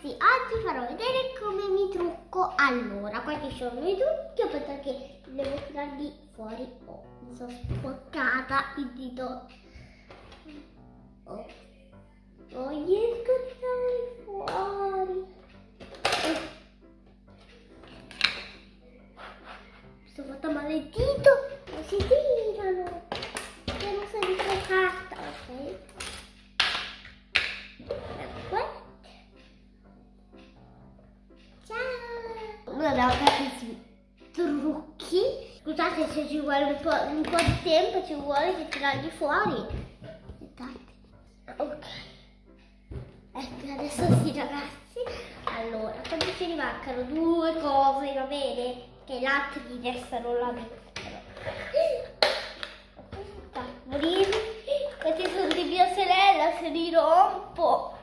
ragazzi, oggi farò vedere come mi trucco. Allora, questi sono i trucchi, che devo tirarli fuori. Oh, mi sono sporcata il dito. Oh, non riesco a tirarli fuori. Oh. Mi sono fatta male il dito, non si tirano. Devo sempre carta, ok? Scusate se ci vuole un po', un po' di tempo, ci vuole che tirarli fuori. Aspettate. Ok. Ecco, adesso sì ragazzi. Allora, quando ce ne mancano due cose, va bene? Che gli altri restano là dentro. Tavolini. Questi sono di mia sorella, se li rompo.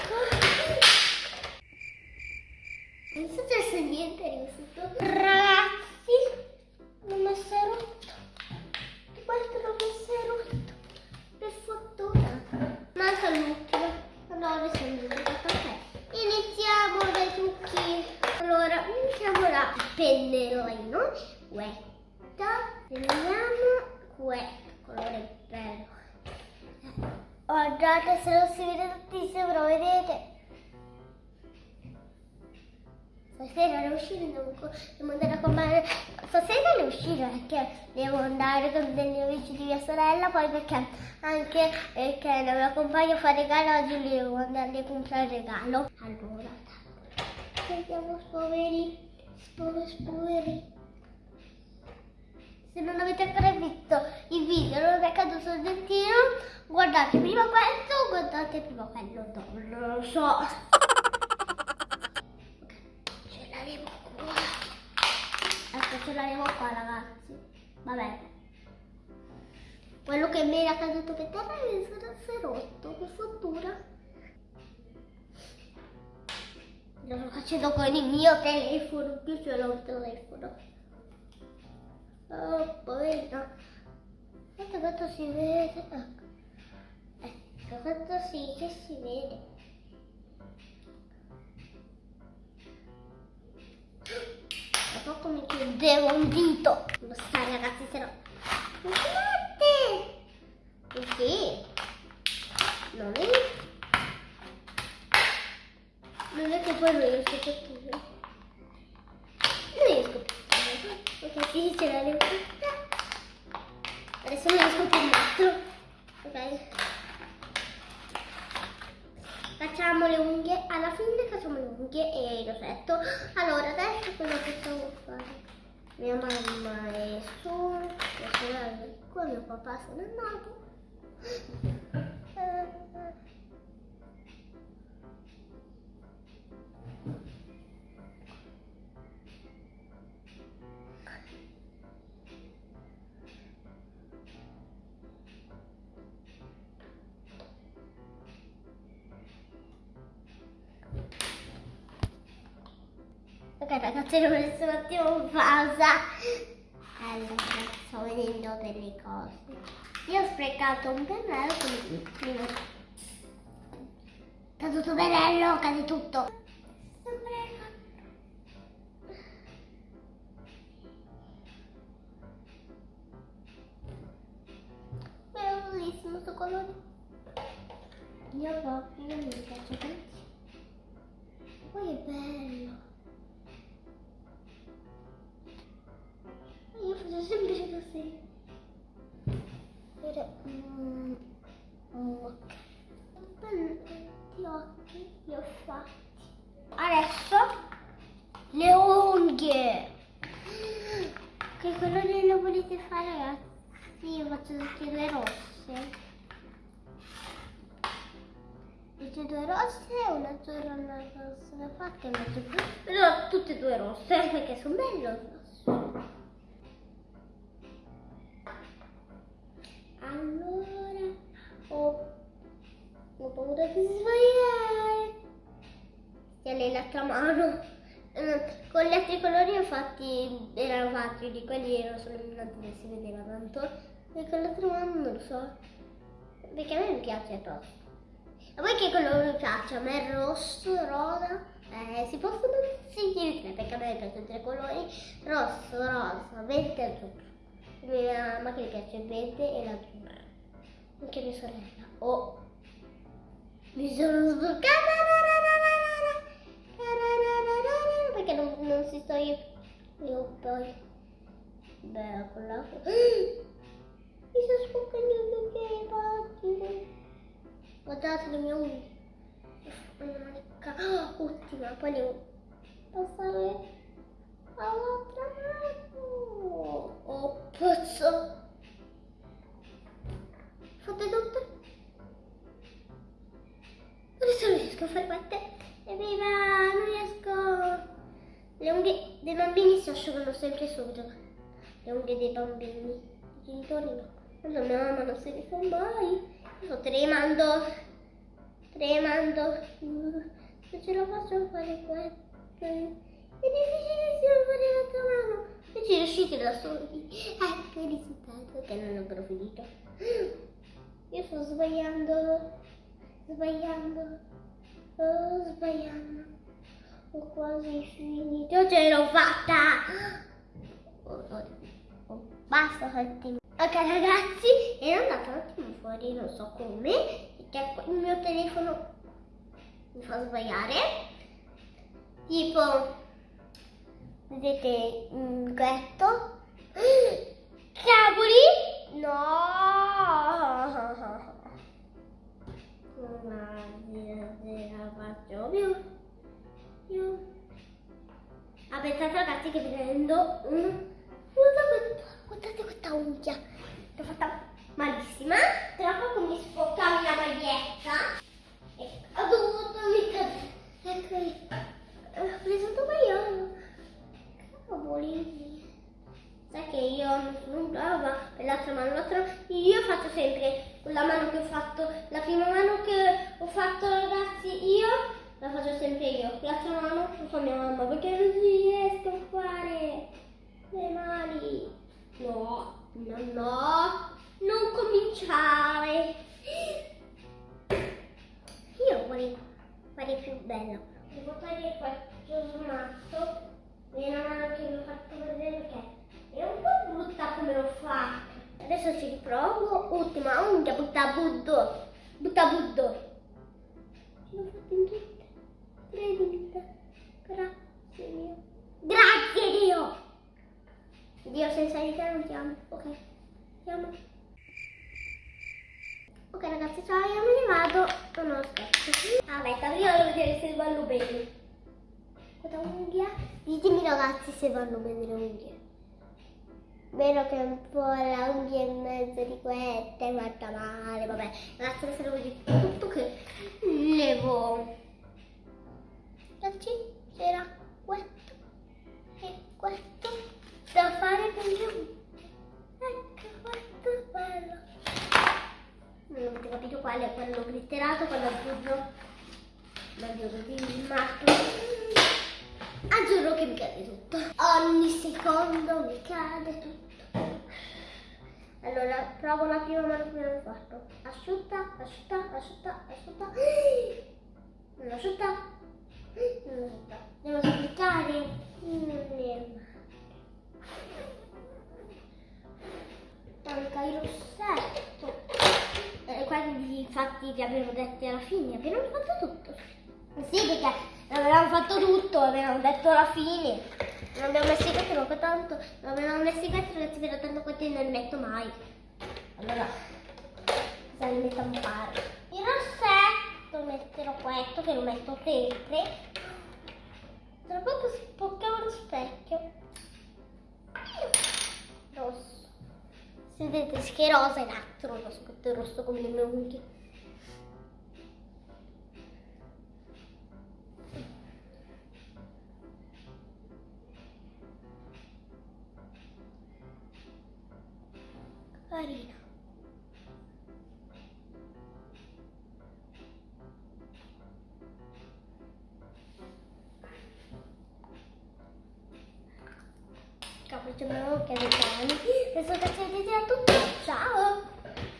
Pennerino. Questa. Prendiamo questo. Colore bello. Guardate se non si vede tantissimo, però vedete. Stasera devo uscire, devo, devo andare a comprare. Stasera devo uscire perché devo andare con degli amici di mia sorella, poi perché anche perché la mia compagna fa regalo oggi devo andare a comprare regalo. Allora, vediamo spoveri, spoveri, spoveri. Se non avete ancora visto il video non è caduto sul dentino, guardate prima questo, guardate prima quello, no, non lo so. Ce l'avevo qua. Ecco, ce l'avevo qua ragazzi. Vabbè. Quello che mi era caduto per terra mi è rotto, che fortuna. Lo sto facendo con il mio telefono, più ce l'ho il telefono. Oh, poverino. Guarda quanto si vede. Ecco, ecco quanto sì che si vede. Tra poco mi chiudevo un dito. Non sta ragazzi, se no... Guardate! Perché? Non è... Non è che poi non riesco a capire. Non riesco più. Ok, sì, ce l'avevo tutta. Adesso non riesco più l'altro. Ok. Facciamo le unghie, alla fine facciamo le unghie e il rossetto. Allora, adesso che stavo fare. Mia mamma è su, mia sorella è qua, mio papà se n'è andato. Ok ragazzi, devo messo un attimo in pausa. Allora, sto vedendo delle cose. Io ho sprecato un pennello, quindi prima... Caduto pennello, cade tutto. Bellissimo questo colore. Io proprio mi piace tanto. Poi è bello. Così. Per, mm, ok. Gli occhi li ho fatti. Adesso le unghie. Che colore lo volete fare ragazzi? Io faccio tutte due rosse. Tutte e due rosse, una una rossa da fatta e una. Però tutte e due rosse perché sono belle di sbagliare. Tieni l'altra mano. Eh, Con gli altri colori infatti erano fatti, di quelli erano solo illuminati si vedeva tanto. E con l'altra mano non lo so. Perché a me mi piace tosto. A voi che colore piace? A me il rosso, rosa. Eh, si possono sentire tre perché a me piacciono tre colori. Rosso, rosa, verde e azzurro. Mia che le piace il verde e l'azzurro. Anche mia sorella. Oh, mi sono sbucata. Perché non, non si sto io. Io poi. Beh, con la. Mi sto sbucando perché infatti. Guardate le mie unghie. Manica. Ultima, poi devo passare all'altra sempre subito. Le unghie dei bambini. I genitori no. Allora mia mamma non si rifà mai. Sto tremando. Tremando. Non ce la faccio fare questo. È difficilissimo fare l'altra mano. E ci riuscite da soli. Ecco il risultato che non ho finito. Io sto sbagliando. Sbagliando. Oh, sbagliando. Ho quasi finito. Ce l'ho fatta. Basta attimo. Ok ragazzi, ero andata un attimo fuori, non so come, perché il mio telefono mi fa sbagliare. Tipo, vedete un ghetto. Sempre io. L'altra mano lo fa mia mamma perché non riesco a fare le mani. No, no, no, non cominciare. Io vorrei fare più bello. Devo togliere questo smatto. Viene una mano che vi ho fatto vedere perché è un po' brutta come l'ho fatta. Adesso ci riprovo. Ultima unghia, butta buddo. Butta buddo. Dio senza te non ti amo. Ok. Ti amo. Ok ragazzi, ciao, io me ne vado. Oh no, aspetta. Aspetta, prima devo vedere se vanno bene. Questa unghia. Ditemi ragazzi se vanno bene le unghie. Vero che un po' la unghia in mezzo di queste è fatta male, vabbè. Ragazzi, adesso devo dire tutto che levo. Ragazzi, c'era Secondo mi cade tutto. Allora, provo la prima mano che abbiamo fatto. Asciutta, asciutta, asciutta, asciutta. Non asciutta. Non asciutta. Devo. Non Manca il rossetto. Eh, quindi infatti vi abbiamo detto alla fine, abbiamo fatto tutto. Sì, perché avevamo fatto tutto, avevamo detto alla fine. Non abbiamo messo i quattro, ma tanto non avevamo messo i quattro, ragazzi, però tanto quattro non li metto mai. Allora, cosa li mettiamo a fare? Il rossetto metterò questo, che lo metto sempre. Tra poco spocchiamo lo specchio. Rosso. Vedete che rosa è l'altro, lo scotto rosso come le mie unghie. Carina. Capriccio che le cani. Adesso che ciao!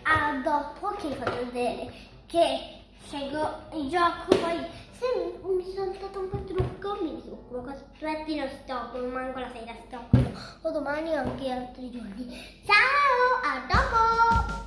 A dopo che vi faccio vedere che scelgo il gioco, poi se mi, mi sono saltato un po' trucco, mi trucco, costretti lo stocco, manco la sera stocco, o domani o anche altri giorni. Ciao, a dopo!